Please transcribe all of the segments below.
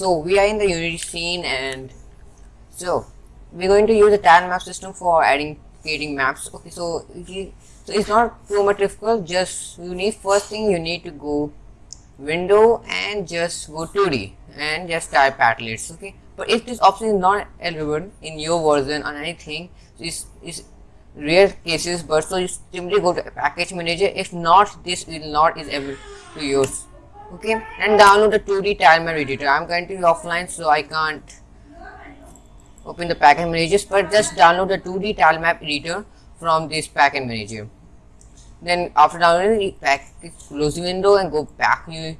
so we are in the unity scene and so we're going to use the tile map system for adding creating maps. Okay so so it's not too much difficult just you need first thing you need to go window and just go 2d and just type palettes okay? But if this option is not available in your version or anything so it's, it's rare cases but so you simply go to package manager. If not this will not is able to use okay? And download the 2d tile map editor. I'm currently offline so i can't open the package manager but just download the 2d tile map editor from this package manager. Then after downloading package close the window and go back new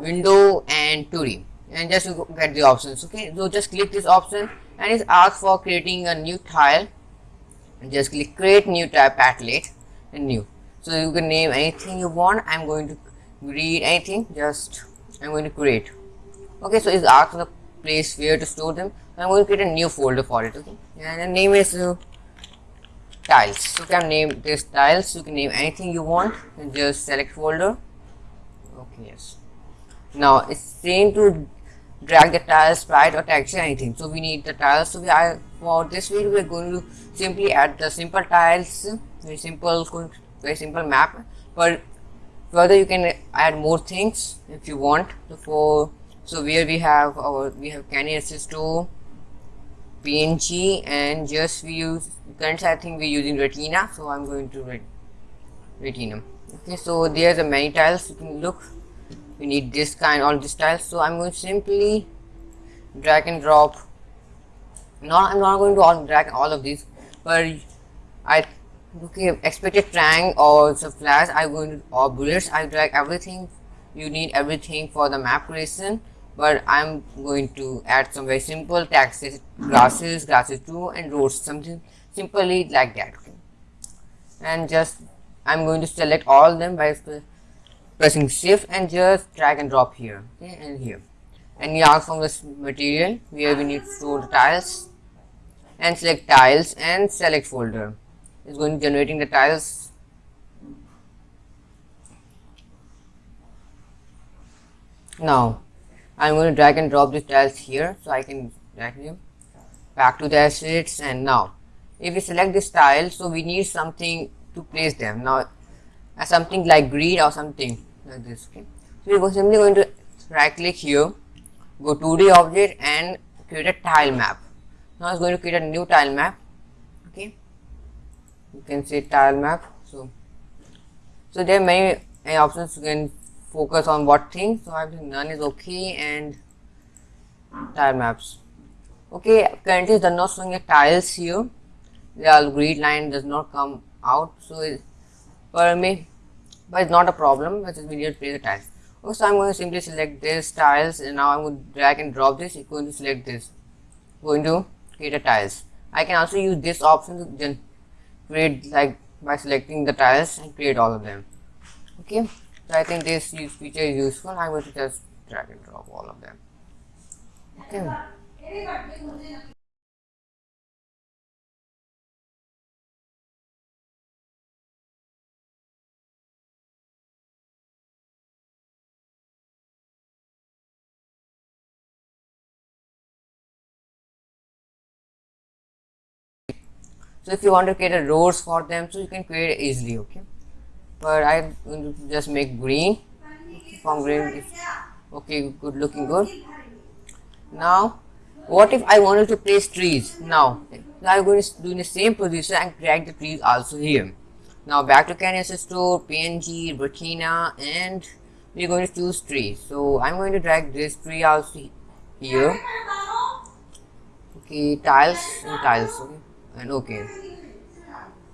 window and 2d and just get the options okay? So just click this option and it's asked for creating a new tile. And just click create new tile palette and new. So you can name anything you want. I'm going to read anything just i'm going to create. Okay so it's asked the place where to store them. I'm going to create a new folder for it okay? And the name is uh, tiles. So you can name this tiles you can name anything you want and just select folder. Okay yes. Now it's saying to drag the tiles sprite or texture anything. So we need the tiles. So we are for this video we're going to simply add the simple tiles very simple very simple map. But further you can add more things if you want. So for so where we have our we have canny ss2 png and just we use currently i think we're using retina so i'm going to ret retina. Okay so there's a many tiles you can look. We need this kind all these tiles. So i'm going to simply drag and drop. Not i'm not going to all drag all of these but i okay expected trang or some flash i'm going to or bullets i drag everything. You need everything for the map creation but i'm going to add some very simple taxes grasses grasses 2 and roads something simply like that okay? And just i'm going to select all them by pressing shift and just drag and drop here okay and here. And you from this material where we need to tiles. And select tiles and select folder it's going to generating the tiles. Now I'm going to drag and drop these tiles here so I can drag them back to the assets and now if we select this tile so we need something to place them. Now as something like grid or something like this okay? So we're simply going to right click here go 2d object and create a tile map. Now it's going to create a new tile map you can say tile map. So so there are many, options. You can focus on what thing. So i think none is okay and tile maps. Okay currently they're not showing a tiles here. The grid line does not come out. So for me but it's not a problem. But we need to place the tiles. Okay so i'm going to simply select this tiles and now i'm going to drag and drop this. It's going to select this. Going to create a tiles. I can also use this option to create like by selecting the tiles and create all of them. Okay? So i think this feature is useful. I'm going to just drag and drop all of them. Okay so if you want to create a rows for them so you can create easily okay? But to just make green. From green okay good looking good. Now what if i wanted to place trees? Now i'm going to do in the same position and drag the trees also here. Now back to canvas store png retina and we're going to choose trees so i'm going to drag this tree also here. Okay tiles and tiles okay and okay.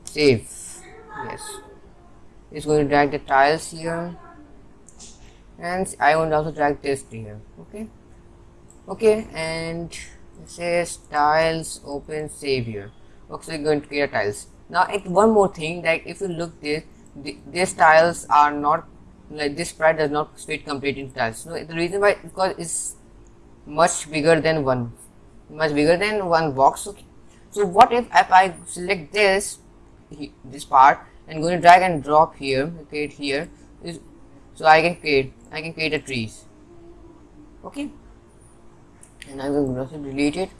Save yes. It's going to drag the tiles here. And I want to also drag this here. Okay? Okay. And it says tiles open save here okay so you're going to create tiles. Now it, one more thing like if you look this the, these tiles are not like this sprite does not fit complete into tiles. So the reason why because it's much bigger than one much bigger than one box okay so what if, if I select this this part and going to drag and drop here create here so I can create I can create a trees. Okay. And I'm going to delete it.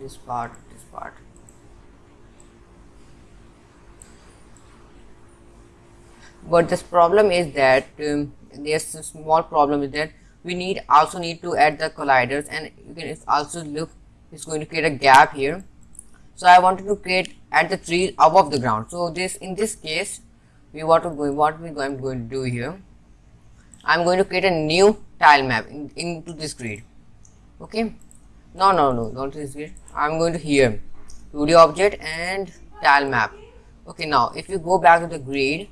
This part this part. But this problem is that um, there's a small problem is that we need also need to add the colliders and you can also look it's going to create a gap here. So I wanted to create at the tree above the ground. So this in this case we want to go what we I'm going to do here. I'm going to create a new tile map in, into this grid. Okay? No no no not this grid I'm going to here. 2d object and tile map. Okay now if you go back to the grid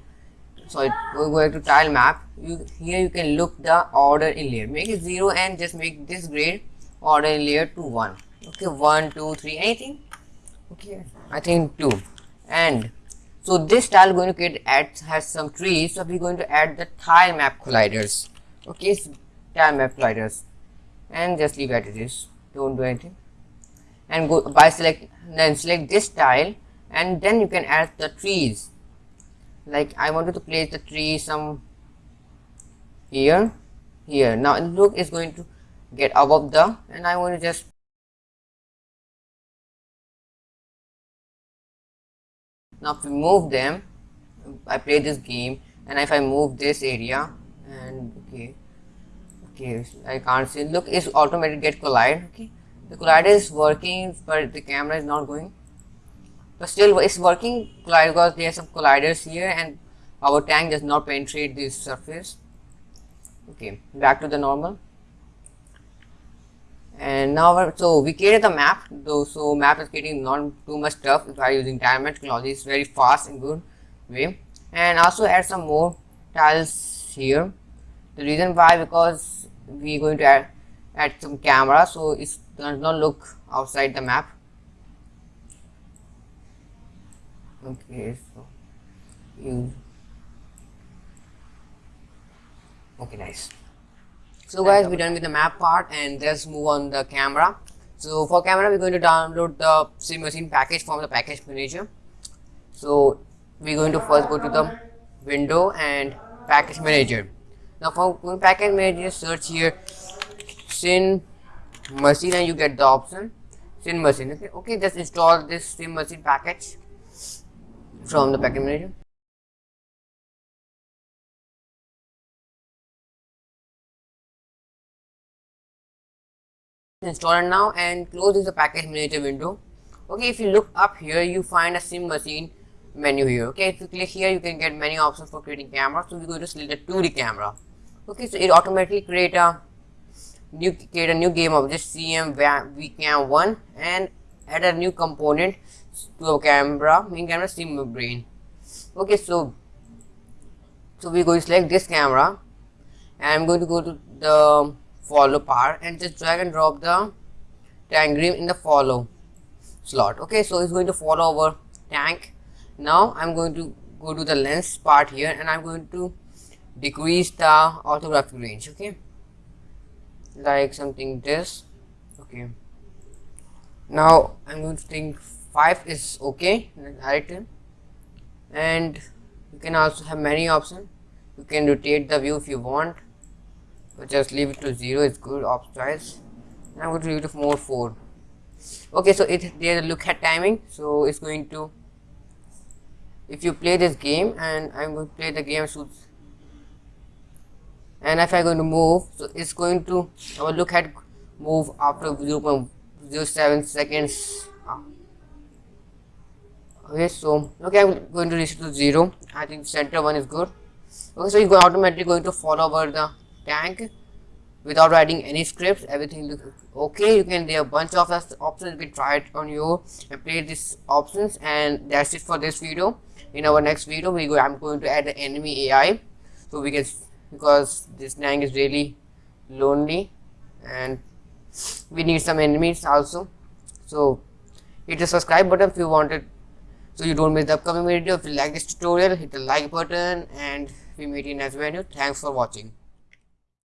so we're going to tile map you here you can look the order in layer. Make it 0 and just make this grid order in layer to 1 okay 1 2 3 anything? Okay i think 2 and so this tile going to get add has some trees so we're going to add the tile map colliders. Okay so tile map colliders. And just leave it as it is. Don't do anything. And go by select then select this tile and then you can add the trees. Like I wanted to place the tree some here here. Now look is going to get above the and I want to just now if we move them I play this game and if I move this area and okay okay I can't see look it's automatically get collide okay? The collider is working but the camera is not going. But still it's working collider because there are some colliders here and our tank does not penetrate this surface. Okay back to the normal and now so we created the map though so map is getting not too much stuff by using diamond technology it's very fast and good way. And also add some more tiles here. The reason why because we're going to add add some camera so it does not look outside the map. Okay so you okay nice so guys we're done with the map part and let's move on the camera. So for camera we're going to download the Cinemachine package from the package manager. So we're going to first go to the window and package manager. Now for package manager search here. Sim machine and you get the option. Cinemachine okay? Okay just install this Cinemachine package from the package manager. Install it now and close this package manager window. Okay, if you look up here, you find a Cinemachine menu here. Okay, if you click here, you can get many options for creating camera. So we're going to select the 2D camera. Okay, so it automatically create a new create a new game of this CM VCam one and add a new component to a camera main camera sim brain okay so so we're going to select this camera and I'm going to go to the follow part and just drag and drop the tank grim in the follow slot. Okay so it's going to follow our tank. Now I'm going to go to the lens part here and I'm going to decrease the orthographic range okay? Like something this okay? Now I'm going to think 5 is okay right and you can also have many options. You can rotate the view if you want just leave it to 0 it's good. Op choice I'm going to leave it to more 4 okay so it there's a look at timing. So it's going to if you play this game and I'm going to play the game shoots and if I'm going to move so it's going to our look at move after 0 0.07 seconds. Ah. Okay so okay i'm going to it to zero. I think center one is good. Okay so you're automatically going to follow over the tank without writing any scripts everything looks okay. You can there a bunch of us options. Can try it on you and play these options and that's it for this video. In our next video we go i'm going to add the enemy ai so we can because this tank is really lonely and we need some enemies also. So hit the subscribe button if you wanted so you don't miss the upcoming video. If you like this tutorial hit the like button and we meet in next video. Thanks for watching